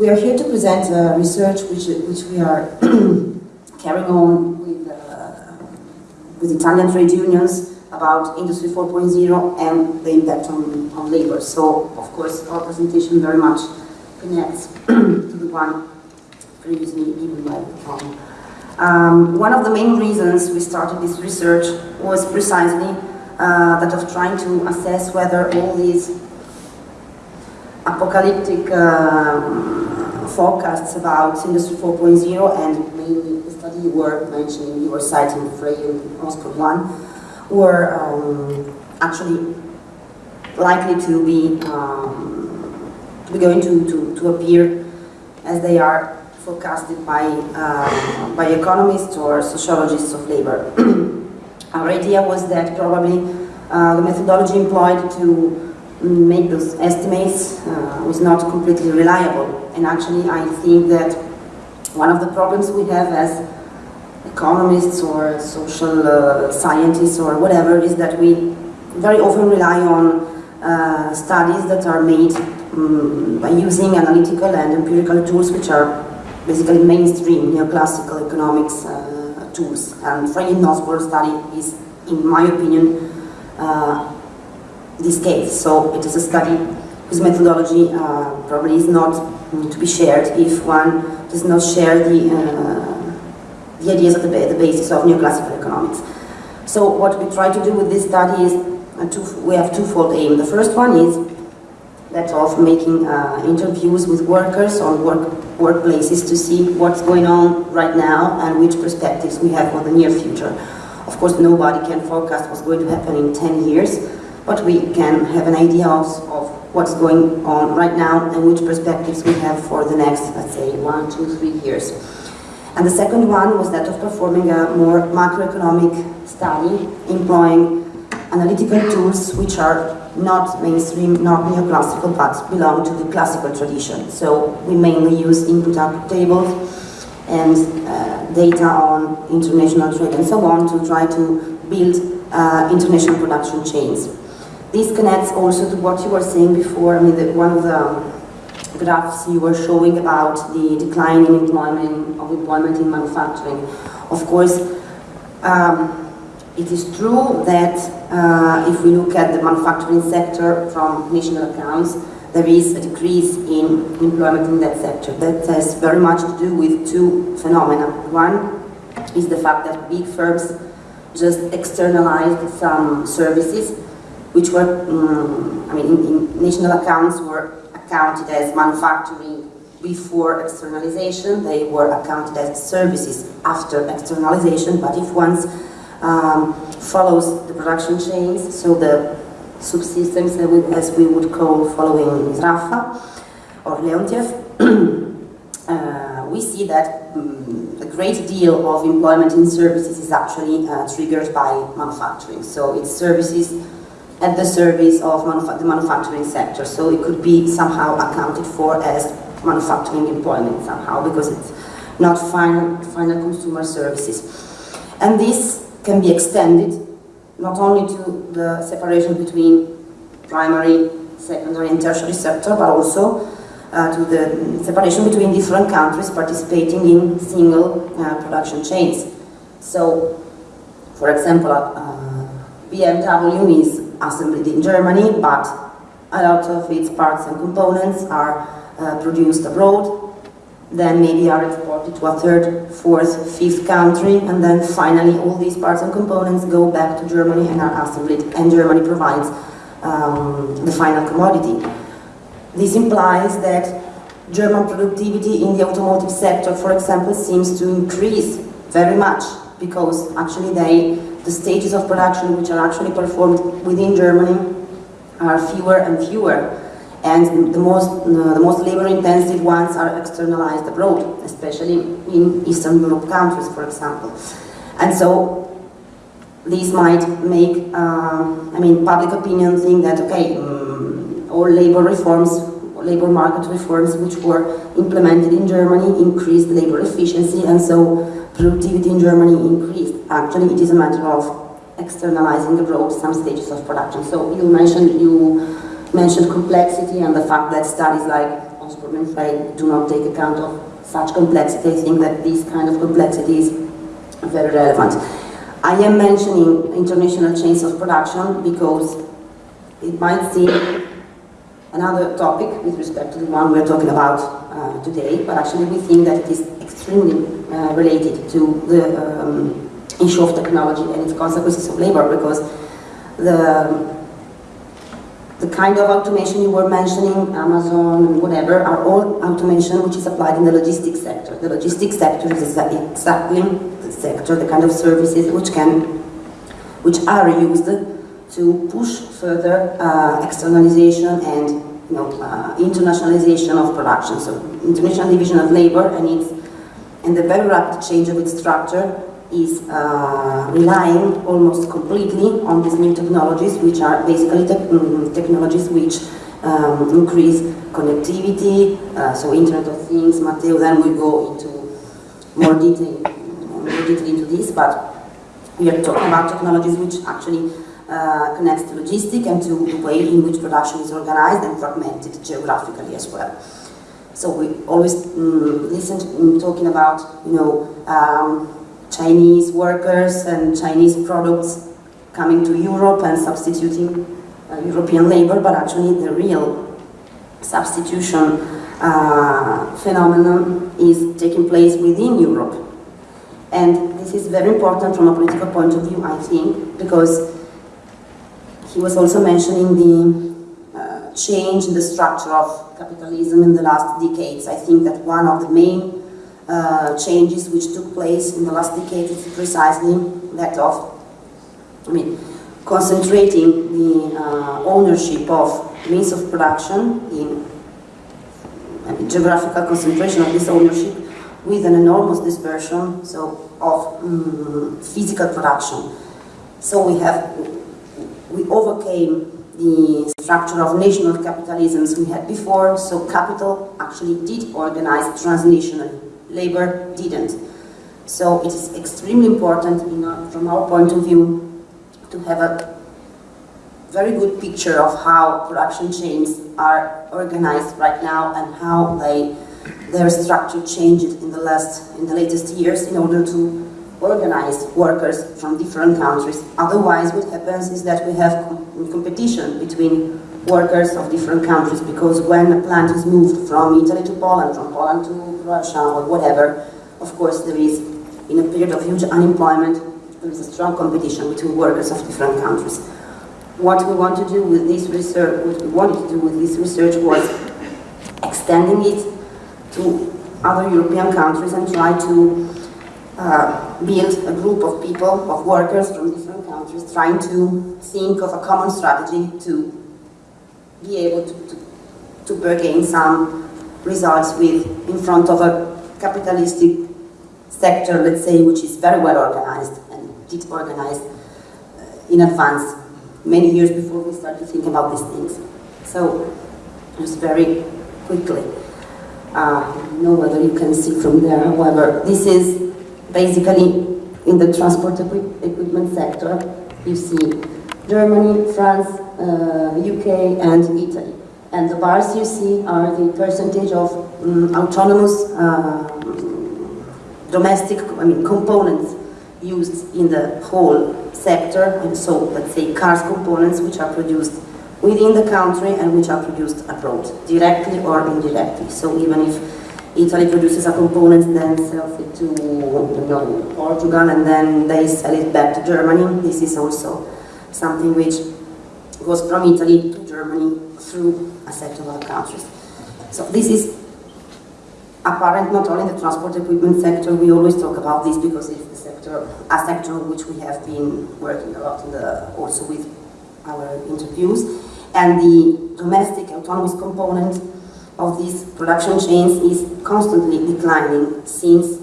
We are here to present uh, research which, which we are carrying on with, uh, with Italian trade unions about Industry 4.0 and the impact on, on labor. So, of course, our presentation very much connects to the one previously given by Tom. Um, one of the main reasons we started this research was precisely uh, that of trying to assess whether all these apocalyptic um, forecasts about Industry 4.0 and mainly the study you were mentioning, you were citing the Frey Moscow one, were um, actually likely to be, um, to be going to, to, to appear as they are forecasted by, uh, by economists or sociologists of labor. Our idea was that probably uh, the methodology employed to make those estimates uh, was not completely reliable. And actually I think that one of the problems we have as economists or social uh, scientists or whatever is that we very often rely on uh, studies that are made um, by using analytical and empirical tools which are basically mainstream neoclassical economics uh, tools. And Frey-Osborne study is, in my opinion, uh, this case. So it is a study whose methodology uh, probably is not to be shared if one does not share the, uh, the ideas of the, the basis of neoclassical economics. So what we try to do with this study is, uh, two, we have twofold aim. The first one is that of making uh, interviews with workers on work, workplaces to see what's going on right now and which perspectives we have for the near future. Of course, nobody can forecast what's going to happen in 10 years, but we can have an idea of, what's going on right now and which perspectives we have for the next, let's say, one, two, three years. And the second one was that of performing a more macroeconomic study, employing analytical tools which are not mainstream, not neoclassical, but belong to the classical tradition. So we mainly use input-output tables and uh, data on international trade and so on to try to build uh, international production chains. This connects also to what you were saying before. I mean, the, one of the graphs you were showing about the decline in employment of employment in manufacturing. Of course, um, it is true that uh, if we look at the manufacturing sector from national accounts, there is a decrease in employment in that sector. That has very much to do with two phenomena. One is the fact that big firms just externalized some services which were, um, I mean, in, in national accounts were accounted as manufacturing before externalization, they were accounted as services after externalization, but if one um, follows the production chains, so the subsystems as we would call following Sraffa or Leontief, uh, we see that um, a great deal of employment in services is actually uh, triggered by manufacturing. So it's services at the service of the manufacturing sector. So it could be somehow accounted for as manufacturing employment somehow because it's not final, final consumer services. And this can be extended not only to the separation between primary, secondary and tertiary sector, but also uh, to the separation between different countries participating in single uh, production chains. So, for example, uh, BMW is assembled in Germany, but a lot of its parts and components are uh, produced abroad, then maybe are exported to a third, fourth, fifth country, and then finally all these parts and components go back to Germany and are assembled, and Germany provides um, the final commodity. This implies that German productivity in the automotive sector, for example, seems to increase very much because actually they the stages of production which are actually performed within Germany are fewer and fewer. And the most, uh, the most labor-intensive ones are externalized abroad, especially in Eastern Europe countries, for example. And so these might make, uh, I mean, public opinion think that, okay, um, all labor reforms, labor market reforms which were implemented in Germany increased labor efficiency, and so productivity in Germany increased. Actually, it is a matter of externalizing abroad some stages of production. So you mentioned you mentioned complexity and the fact that studies like transport and freight do not take account of such complexity. I think that this kind of complexity is very relevant. I am mentioning international chains of production because it might seem another topic with respect to the one we're talking about uh, today, but actually we think that it is extremely uh, related to the um, issue of technology and its consequences of labor because the the kind of automation you were mentioning, Amazon, and whatever, are all automation which is applied in the logistics sector. The logistics sector is exactly the sector, the kind of services which can, which are used to push further uh, externalization and you know, uh, internationalization of production. So international division of labor and its and the very rapid change of its structure is uh, relying almost completely on these new technologies, which are basically te mm, technologies which um, increase connectivity, uh, so Internet of Things. Matteo then will go into more detail, more detail into this, but we are talking about technologies which actually uh, connects to logistics and to the way in which production is organized and fragmented geographically as well. So we always mm, listen to mm, talking about, you know, um, Chinese workers and Chinese products coming to Europe and substituting uh, European labor, but actually the real substitution uh, phenomenon is taking place within Europe. And this is very important from a political point of view, I think, because he was also mentioning the change in the structure of capitalism in the last decades. I think that one of the main uh, changes which took place in the last decade is precisely that of, I mean, concentrating the uh, ownership of means of production in geographical concentration of this ownership with an enormous dispersion so of um, physical production. So we have we overcame the structure of national capitalisms we had before, so capital actually did organize transnationally labor didn't. So it is extremely important from our point of view to have a very good picture of how production chains are organized right now and how they their structure changed in the last in the latest years in order to organize workers from different countries. Otherwise what happens is that we have competition between workers of different countries because when a plant is moved from Italy to Poland, from Poland to Russia or whatever, of course there is, in a period of huge unemployment, there is a strong competition between workers of different countries. What we want to do with this research, what we wanted to do with this research was extending it to other European countries and try to uh, build a group of people, of workers from different countries, trying to think of a common strategy to be able to, to, to bargain some results with in front of a capitalistic sector, let's say, which is very well organized and did organize uh, in advance many years before we started to think about these things. So, just very quickly, uh, I don't know whether you can see from there, however, this is basically in the transport equi equipment sector. You see Germany, France, uh, UK and Italy. And the bars you see are the percentage of um, autonomous uh, domestic I mean, components used in the whole sector, and so let's say cars components which are produced within the country and which are produced abroad, directly or indirectly. So even if Italy produces a component, then sells it to you know, Portugal, and then they sell it back to Germany, this is also something which goes from Italy to Germany through a set of other countries. So this is apparent not only in the transport equipment sector, we always talk about this because it's the sector, a sector which we have been working a lot in the, also with our interviews. And the domestic autonomous component of these production chains is constantly declining since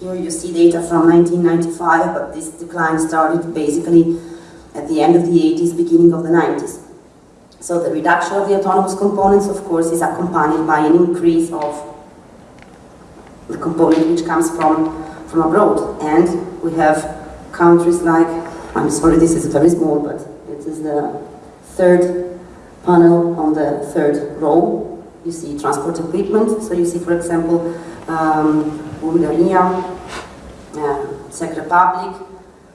here you see data from 1995, but this decline started basically at the end of the 80s, beginning of the 90s. So the reduction of the autonomous components, of course, is accompanied by an increase of the component which comes from, from abroad. And we have countries like, I'm sorry, this is very small, but it is the third panel on the third row. You see transport equipment. So you see, for example, um, Bulgaria, uh, Czech Republic,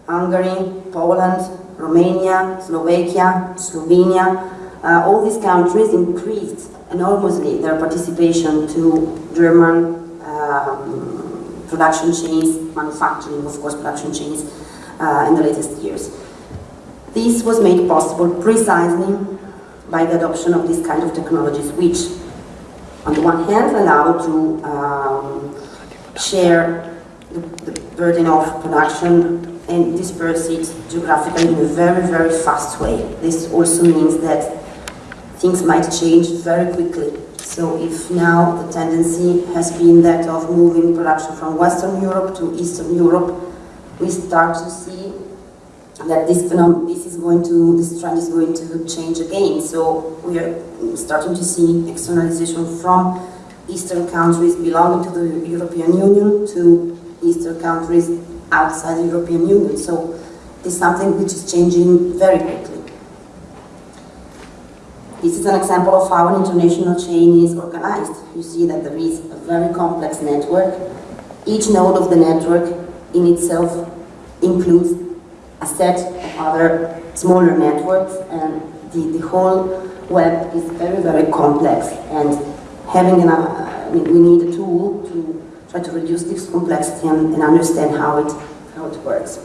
Hungary, Poland, Romania, Slovakia, Slovenia. Uh, all these countries increased enormously their participation to German um, production chains, manufacturing, of course, production chains uh, in the latest years. This was made possible precisely by the adoption of these kind of technologies, which, on the one hand, allow to um, share the, the, burden of production and disperse it geographically in a very, very fast way. This also means that things might change very quickly. So if now the tendency has been that of moving production from Western Europe to Eastern Europe, we start to see that this phenomenon, this is going to, this trend is going to change again. So we are starting to see externalization from Eastern countries belonging to the European Union to Eastern countries outside the European Union. So it's something which is changing very quickly. This is an example of how an international chain is organized. You see that there is a very complex network. Each node of the network in itself includes a set of other smaller networks and the, the whole web is very, very complex and having an, uh, we need a tool to try to reduce this complexity and, and understand how it, how it works.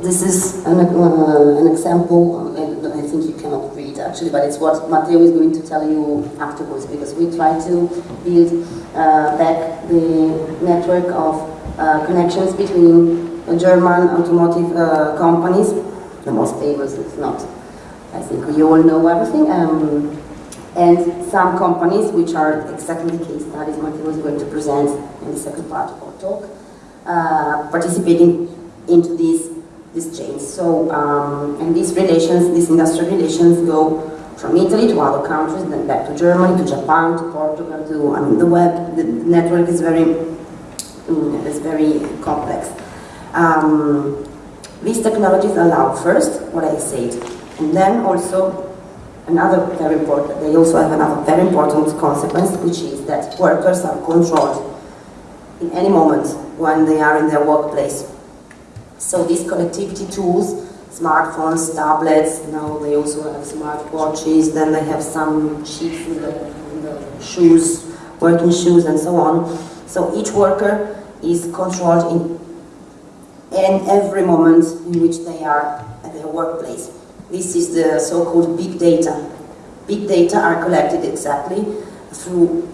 This is an, uh, an example, I think you cannot read actually, but it's what Matteo is going to tell you afterwards because we try to build uh, back the network of uh, connections between German automotive uh, companies, the most famous is not, I think you all know everything, um, and some companies which are exactly the case studies Matteo is going to present in the second part of our talk, uh, participating into these these chains. So, um, and these relations, these industrial relations go from Italy to other countries, then back to Germany, to Japan, to Portugal, to, I mean, the web, the network is very, mm, is very complex. Um, these technologies allow first what I said, and then also another very important, they also have another very important consequence, which is that workers are controlled in any moment when they are in their workplace. So these connectivity tools, smartphones, tablets, now they also have smart watches, then they have some chips in the, in the shoes, working shoes and so on. So each worker is controlled in and every moment in which they are at their workplace. This is the so-called big data. Big data are collected exactly through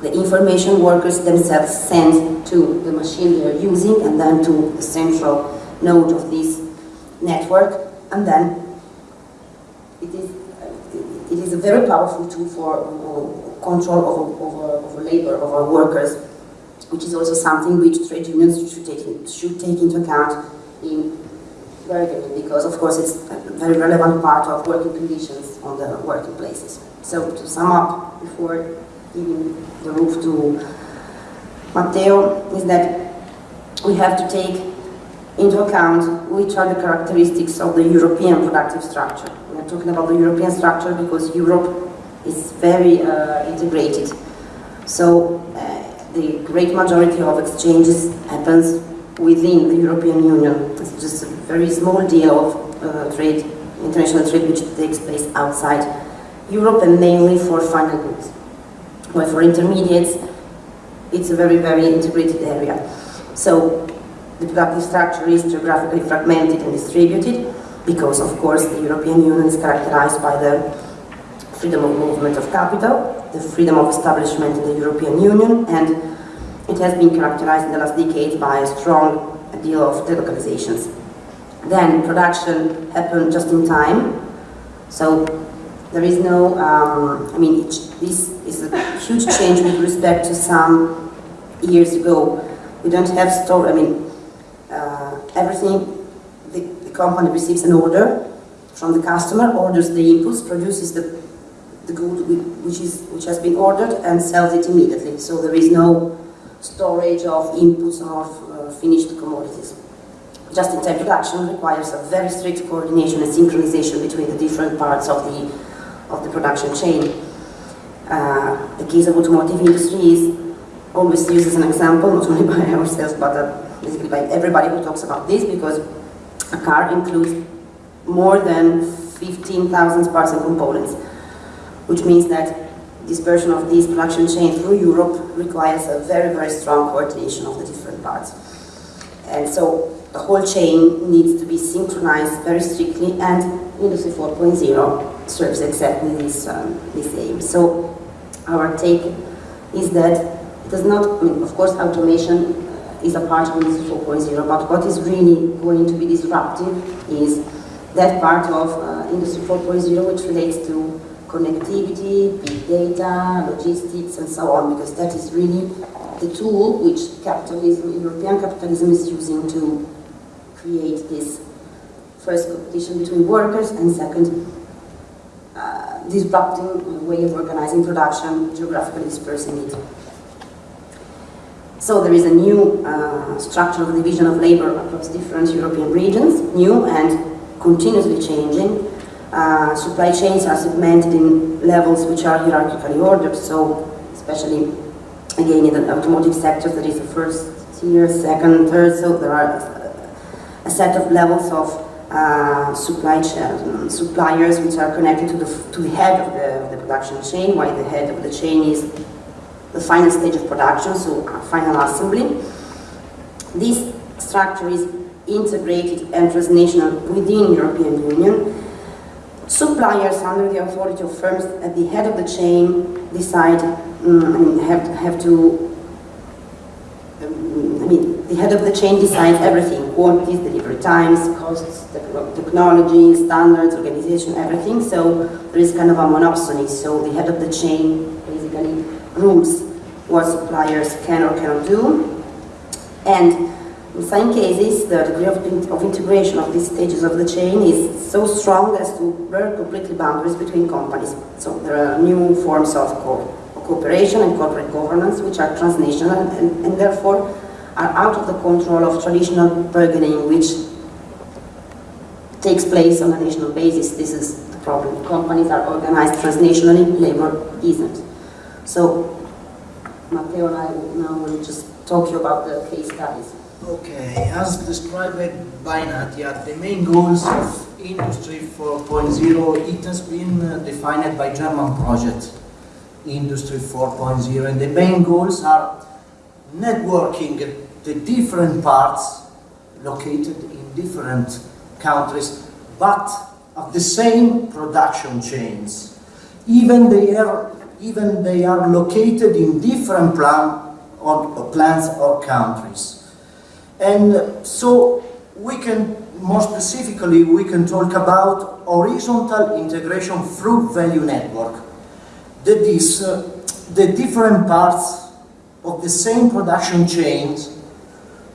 the information workers themselves send to the machine they are using and then to the central node of this network and then it is, it is a very powerful tool for uh, control over, over, over labor, over workers which is also something which trade unions should take, should take into account in bargaining, because of course it's a very relevant part of working conditions on the working places. So to sum up, before giving the roof to Matteo, is that we have to take into account which are the characteristics of the European productive structure. We are talking about the European structure because Europe is very uh, integrated. So uh, the great majority of exchanges happens within the European Union. It's just a very small deal of uh, trade, international trade, which takes place outside Europe and mainly for final goods. While for intermediates, it's a very, very integrated area. So the productive structure is geographically fragmented and distributed because, of course, the European Union is characterized by the freedom of movement of capital, the freedom of establishment in the European Union, and it has been characterized in the last decades by a strong deal of delocalizations. Then production happened just in time, so there is no, um, I mean, it, this is a huge change with respect to some years ago. We don't have store, I mean, uh, everything, the, the company receives an order from the customer, orders the inputs, produces the the good which is which has been ordered and sells it immediately. So there is no storage of inputs or uh, finished commodities. Just-in-time production requires a very strict coordination and synchronization between the different parts of the of the production chain. Uh, the case of automotive industry is always used as an example, not only by ourselves, but uh, basically by everybody who talks about this, because a car includes more than 15,000 parts and components, which means that dispersion of this production chain through Europe requires a very, very strong coordination of the different parts. And so the whole chain needs to be synchronized very strictly and Industry 4.0 serves exactly this, um, this aim. So our take is that it does not, I mean, of course automation is a part of Industry 4.0, but what is really going to be disruptive is that part of uh, Industry 4.0 which relates to connectivity, big data, logistics, and so on, because that is really the tool which capitalism, European capitalism is using to create this first competition between workers and second uh, disrupting the way of organizing production, geographically dispersing it. So there is a new uh, structure of division of labor across different European regions, new and continuously changing. Uh, supply chains are segmented in levels which are hierarchically ordered, so especially again in the automotive sector there is the first tier, second, third, so there are a set of levels of uh, supply chain, suppliers which are connected to the, to the head of the, of the production chain, while the head of the chain is the final stage of production, so final assembly. This structure is integrated and transnational within European Union. Suppliers under the authority of firms at the head of the chain decide um, have, have to um, I mean, the head of the chain decides everything, quantities, delivery times, costs, technology, standards, organization, everything. So there is kind of a monopsony. So the head of the chain basically rules what suppliers can or cannot do. And in some cases, the degree of, of integration of these stages of the chain is so strong as to blur completely boundaries between companies. So there are new forms of co cooperation and corporate governance which are transnational and, and therefore are out of the control of traditional bargaining which takes place on a national basis. This is the problem. Companies are organized transnationally, labor isn't. So Matteo and I now will just talk to you about the case studies. Okay, as described by Nadia, the main goals of Industry 4.0, it has been uh, defined by German project Industry 4.0 and the main goals are networking the different parts located in different countries but of the same production chains. Even they are, even they are located in different plan, or, plants or countries. And so we can, more specifically, we can talk about horizontal integration through value network. That is, uh, the different parts of the same production chains,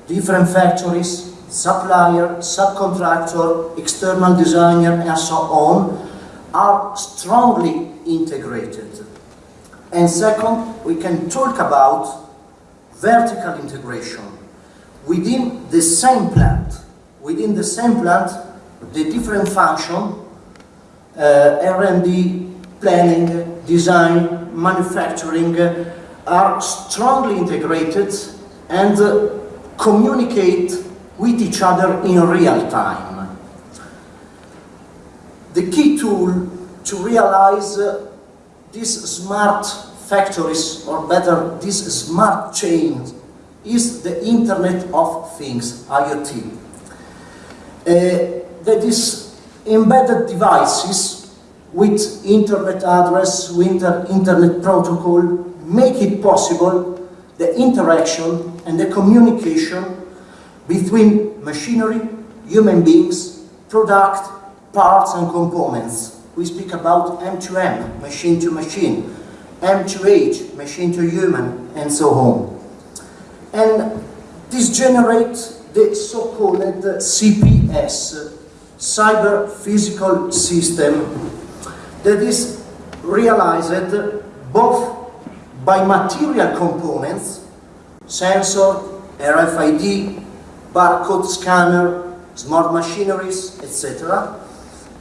different factories, supplier, subcontractor, external designer, and so on, are strongly integrated. And second, we can talk about vertical integration within the same plant. Within the same plant, the different function, uh, R&D, planning, design, manufacturing, uh, are strongly integrated and uh, communicate with each other in real time. The key tool to realize uh, these smart factories, or better, these smart chains is the Internet of Things, IoT. Uh, that is embedded devices with internet address, with internet protocol, make it possible the interaction and the communication between machinery, human beings, product, parts and components. We speak about M2M, machine to machine, M2H, machine to human, and so on. And this generates the so-called CPS, Cyber Physical System, that is realized both by material components, sensor, RFID, barcode scanner, smart machineries, etc.,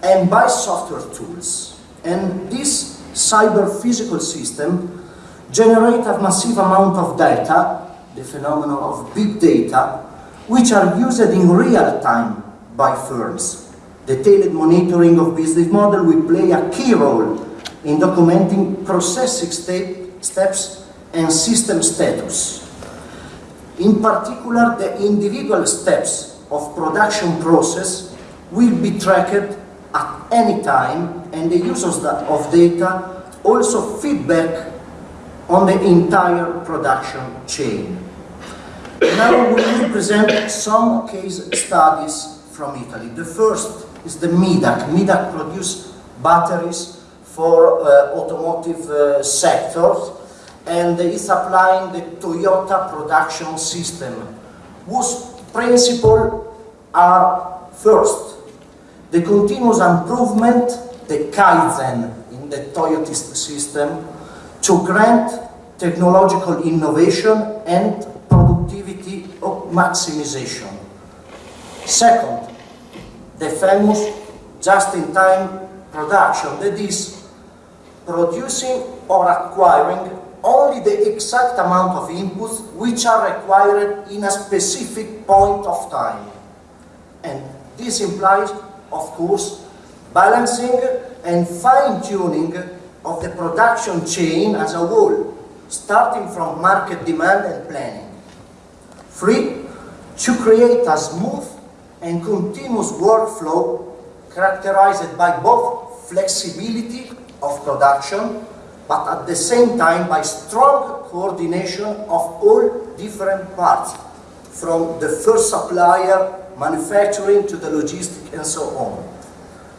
and by software tools. And this cyber physical system generates a massive amount of data, the phenomenon of big data, which are used in real time by firms. Detailed monitoring of business model will play a key role in documenting processing step, steps and system status. In particular, the individual steps of production process will be tracked at any time and the use of data also feedback on the entire production chain. Now we will present some case studies from Italy. The first is the MIDAC. MIDAC produce batteries for uh, automotive uh, sectors and is applying the Toyota production system whose principles are first, the continuous improvement, the Kaizen in the Toyota system to grant technological innovation and productivity maximization. Second, the famous just-in-time production, that is, producing or acquiring only the exact amount of inputs which are required in a specific point of time. And this implies, of course, balancing and fine-tuning of the production chain as a whole, starting from market demand and planning. Three, to create a smooth and continuous workflow characterized by both flexibility of production but at the same time by strong coordination of all different parts, from the first supplier, manufacturing to the logistic and so on.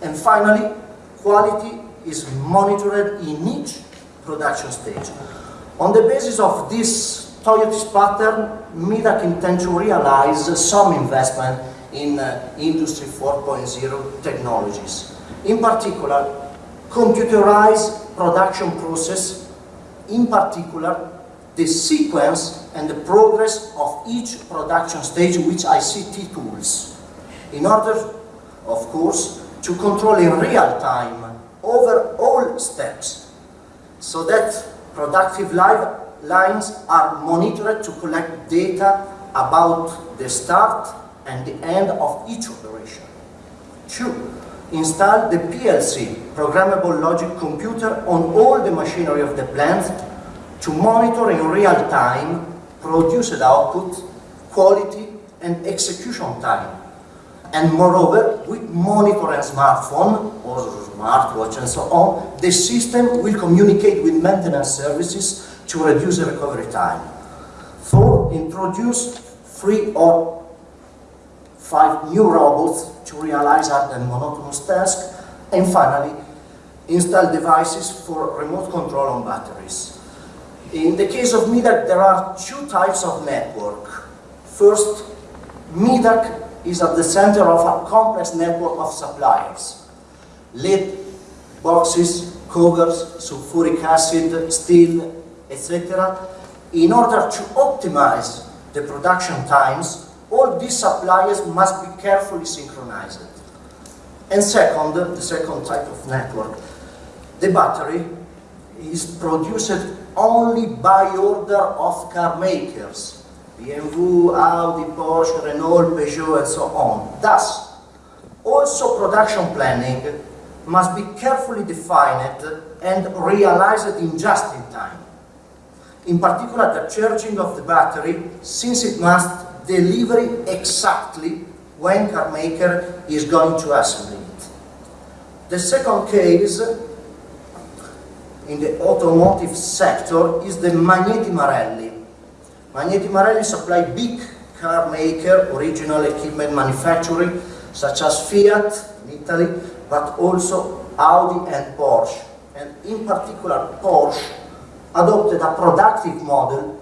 And finally, quality is monitored in each production stage. On the basis of this Toyota's pattern, MIDAC intends to realize some investment in uh, Industry 4.0 technologies. In particular, computerized production process, in particular, the sequence and the progress of each production stage with ICT tools, in order, of course, to control in real time over all steps, so that productive lines are monitored to collect data about the start and the end of each operation. Two, install the PLC, programmable logic computer, on all the machinery of the plant to monitor in real time produced output, quality and execution time. And moreover, with monitor and smartphone or smartwatch and so on, the system will communicate with maintenance services to reduce the recovery time. Four, introduce three or five new robots to realize and monotonous tasks, and finally, install devices for remote control on batteries. In the case of MIDAC, there are two types of network. First, MIDAC is at the center of a complex network of suppliers. Lead, boxes, covers, sulfuric acid, steel, etc. In order to optimize the production times, all these suppliers must be carefully synchronized. And second, the second type of network, the battery is produced only by order of car makers, BMW, Audi, Porsche, Renault, Peugeot, and so on. Thus, also production planning must be carefully defined and realized in just in time. In particular, the charging of the battery, since it must deliver exactly when car maker is going to assemble it. The second case in the automotive sector is the Magneti Marelli. Magneti Marelli supply big car maker, original equipment manufacturing, such as Fiat in Italy, but also Audi and Porsche. And in particular, Porsche adopted a productive model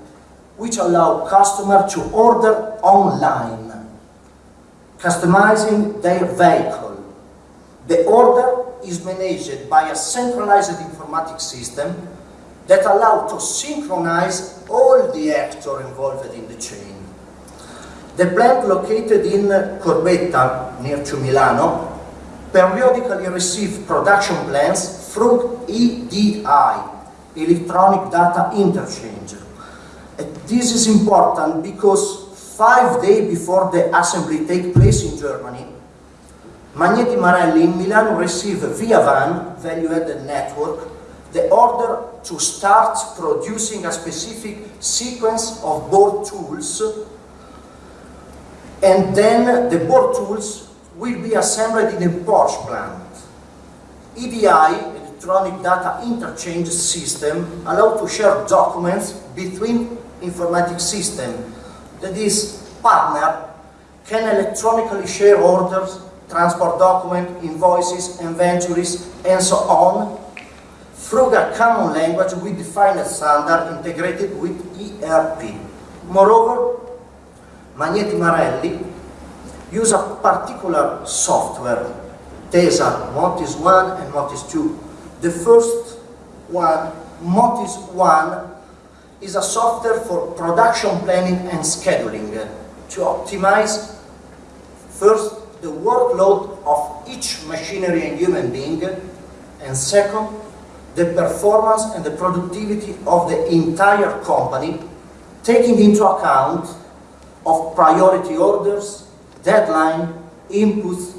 which allow customers to order online, customizing their vehicle. The order is managed by a centralized informatic system that allow to synchronize all the actors involved in the chain. The plant located in Corbetta, near to Milano, periodically receive production plans through EDI, Electronic Data Interchange. And this is important because five days before the assembly take place in Germany, Magneti Marelli in Milan received via VAN, value-added network, the order to start producing a specific sequence of board tools and then the board tools will be assembled in a Porsche plant. EDI, Electronic Data Interchange System, allow to share documents between informatic system. That is, partner can electronically share orders, transport document, invoices, inventories, and so on through a common language we define a standard integrated with ERP. Moreover, Magneti Marelli use a particular software, TESA, Motis 1 and Motis 2. The first one, Motis 1, is a software for production planning and scheduling to optimize first the workload of each machinery and human being and second the performance and the productivity of the entire company taking into account of priority orders, deadline, inputs,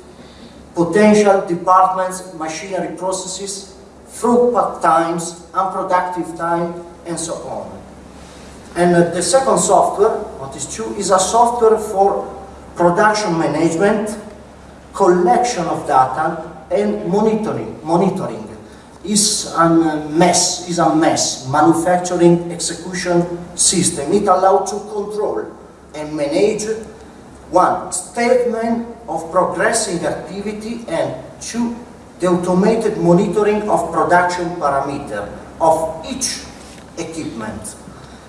potential departments, machinery processes, throughput times, unproductive time, and so on. And uh, the second software, Motis 2, is a software for production management, collection of data, and monitoring. Monitoring is a MES. Is a MES. Manufacturing execution system. It allows to control and manage one statement of progressing activity and two the automated monitoring of production parameter of each equipment.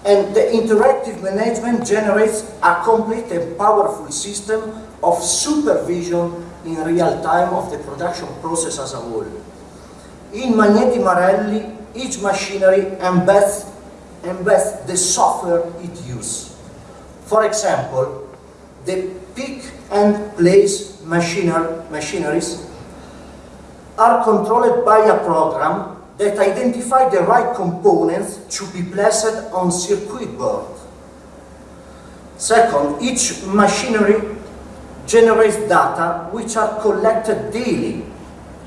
And the interactive management generates a complete and powerful system of supervision in real time of the production process as a whole. In Magneti Marelli, each machinery embeds, embeds the software it uses. For example, the pick and place machinery, machineries are controlled by a program that identify the right components to be placed on circuit board. Second, each machinery generates data which are collected daily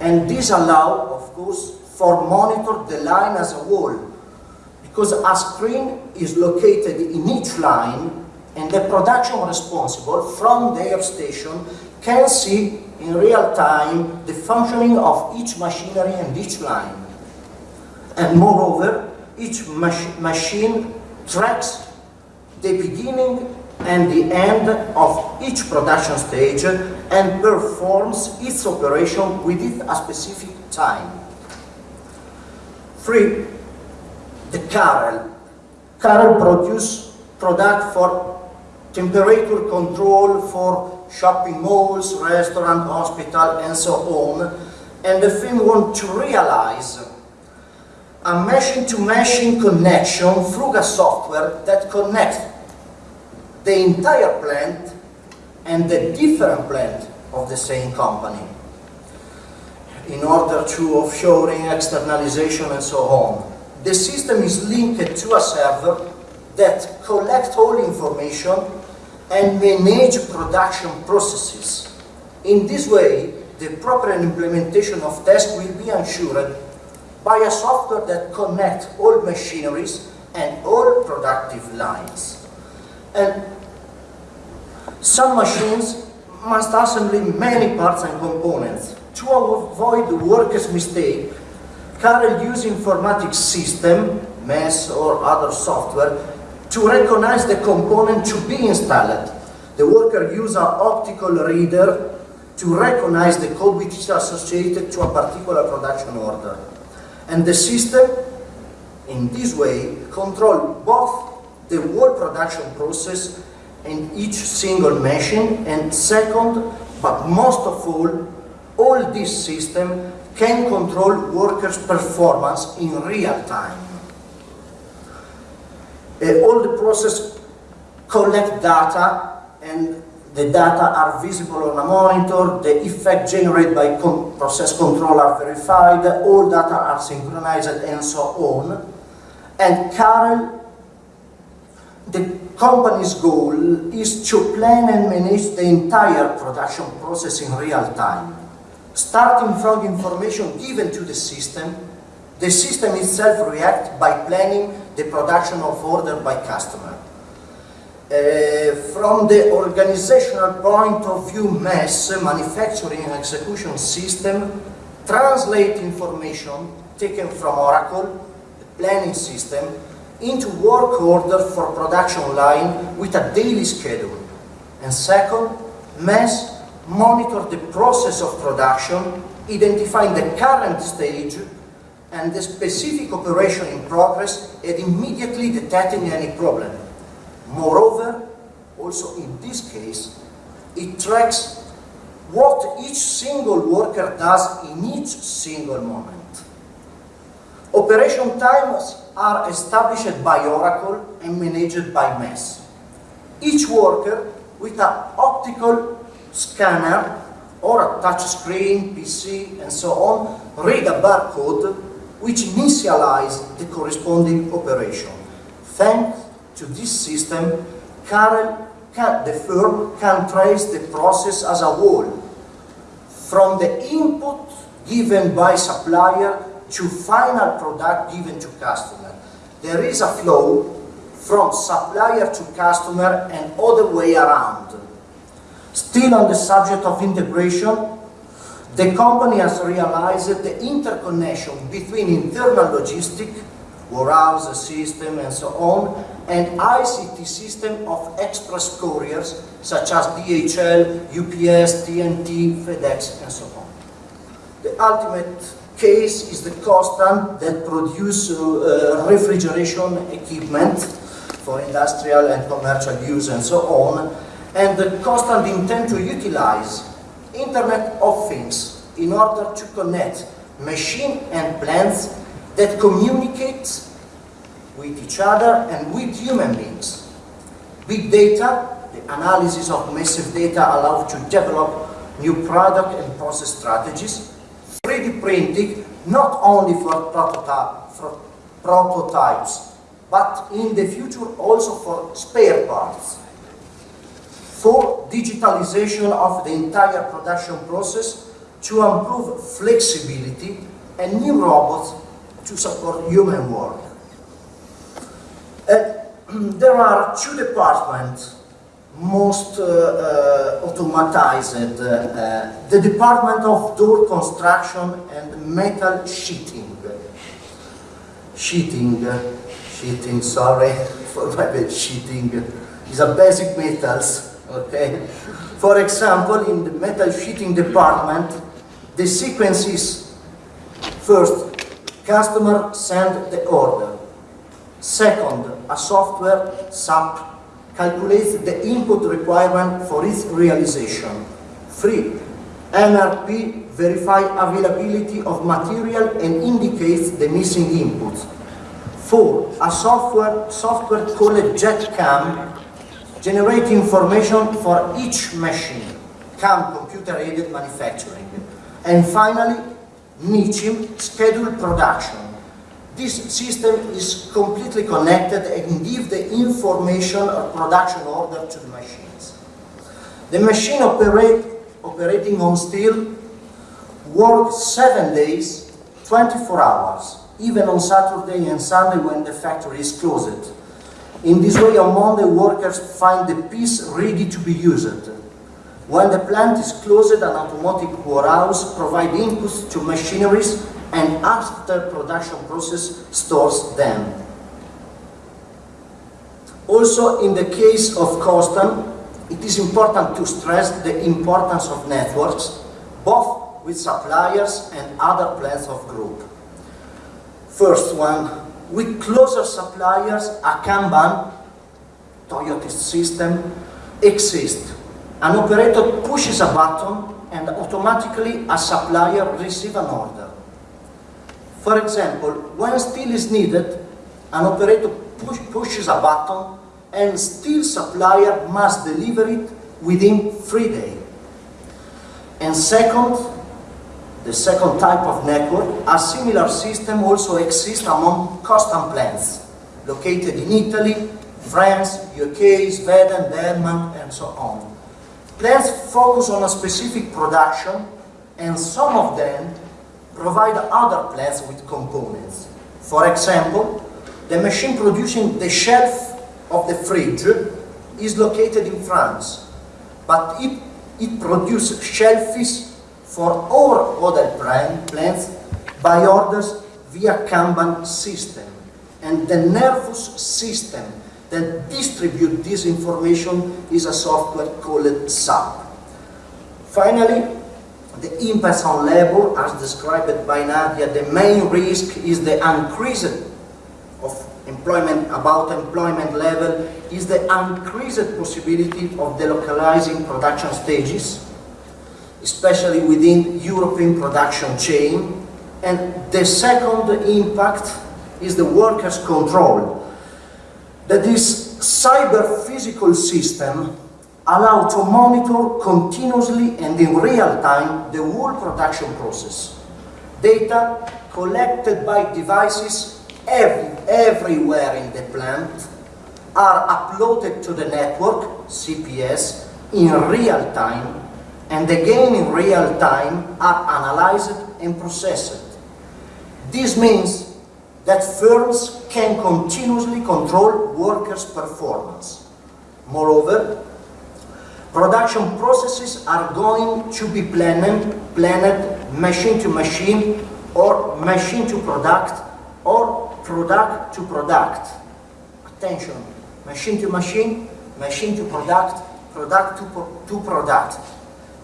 and this allow, of course, for monitor the line as a whole because a screen is located in each line and the production responsible from their station can see in real time the functioning of each machinery and each line. And moreover, each mach machine tracks the beginning and the end of each production stage and performs its operation within a specific time. Three, the Carel. Carel produce product for temperature control for shopping malls, restaurant, hospital, and so on. And the firm want to realize a machine-to-machine -machine connection through a software that connects the entire plant and the different plant of the same company in order to offshoring, externalization, and so on. The system is linked to a server that collects all information and manage production processes. In this way, the proper implementation of tests will be ensured by a software that connects all machineries and all productive lines. And some machines must assemble many parts and components. To avoid workers' mistake, Carel use informatics system, MES or other software to recognize the component to be installed. The worker uses an optical reader to recognize the code which is associated to a particular production order. And the system, in this way, control both the whole production process in each single machine, and second, but most of all, all this system can control workers' performance in real time. Uh, all the process collect data and the data are visible on a monitor, the effect generated by con process control are verified, all data are synchronized and so on. And CAREL, the company's goal is to plan and manage the entire production process in real time. Starting from information given to the system, the system itself reacts by planning the production of order by customer. Uh, from the organizational point of view, MES, manufacturing and execution system, translate information taken from Oracle, the planning system, into work order for production line with a daily schedule. And second, MES monitor the process of production, identifying the current stage and the specific operation in progress and immediately detecting any problem. Moreover, also in this case, it tracks what each single worker does in each single moment. Operation times are established by Oracle and managed by MES. Each worker with an optical scanner or a touch screen, PC, and so on, read a barcode which initialize the corresponding operation. Thanks to this system, can, the firm can trace the process as a whole, from the input given by supplier to final product given to customer. There is a flow from supplier to customer and other way around. Still on the subject of integration, the company has realized the interconnection between internal logistic, warehouse system and so on, and ICT system of express couriers such as DHL, UPS, TNT, FedEx and so on. The ultimate case is the Costan that produce uh, refrigeration equipment for industrial and commercial use and so on, and the constant intent to utilize Internet of Things in order to connect machine and plants that communicate with each other and with human beings. Big data, the analysis of massive data allows to develop new product and process strategies. 3D printing, not only for, prototype, for prototypes, but in the future also for spare parts. For digitalization of the entire production process to improve flexibility and new robots to support human work. Uh, there are two departments most uh, uh, automatized. Uh, the Department of Door Construction and Metal Sheeting. Sheeting, sheeting, sorry for my bad, sheeting is a basic metals, okay? For example, in the metal sheeting department, the sequence is first, customer send the order. Second, a software, SAP, calculates the input requirement for its realization. Three, MRP verify availability of material and indicates the missing inputs. Four, a software, software called JetCam generate information for each machine, CAM, computer-aided manufacturing. And finally, NICIM, schedule production. This system is completely connected and gives the information or production order to the machines. The machine operate, operating on steel works seven days, 24 hours, even on Saturday and Sunday when the factory is closed. In this way, on Monday, workers find the piece ready to be used. When the plant is closed, an automatic warehouse provides inputs to machineries and after production process stores them. Also, in the case of Costan, it is important to stress the importance of networks, both with suppliers and other plants of group. First one, with closer suppliers, a Kanban, Toyota system, exists. An operator pushes a button and automatically a supplier receives an order. For example, when steel is needed, an operator push, pushes a button and steel supplier must deliver it within three days. And second, the second type of network, a similar system also exists among custom plants located in Italy, France, UK, Sweden, Denmark, and so on. Plants focus on a specific production, and some of them provide other plants with components. For example, the machine producing the shelf of the fridge is located in France, but it, it produces shelfies for all other plant, plants by orders via Kanban system. And the nervous system that distribute this information is a software called SAP. Finally, the impact on labor, as described by Nadia, the main risk is the increase of employment, about employment level, is the increased possibility of delocalizing production stages, especially within European production chain. And the second impact is the workers' control. That this cyber-physical system allow to monitor continuously and in real time the whole production process. Data collected by devices every, everywhere in the plant are uploaded to the network, CPS, in real time and again in real time are analyzed and processed. This means that firms can continuously control workers' performance. Moreover, production processes are going to be planned, planned machine to machine or machine to product or product to product. Attention, machine to machine, machine to product, product to, to product.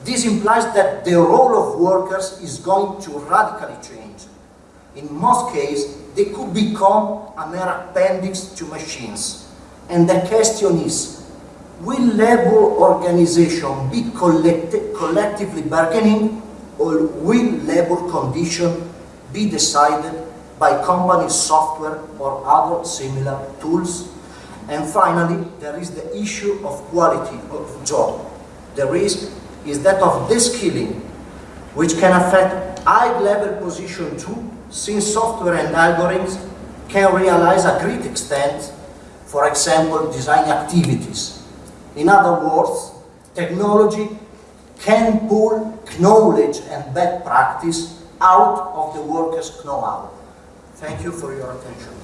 This implies that the role of workers is going to radically change. In most cases, they could become a mere appendix to machines. And the question is, will labor organization be collect collectively bargaining or will labor condition be decided by company software or other similar tools? And finally, there is the issue of quality of job. The risk is that of deskilling, which can affect high-level position too, since software and algorithms can realize a great extent, for example, design activities. In other words, technology can pull knowledge and bad practice out of the workers' know-how. Thank you for your attention.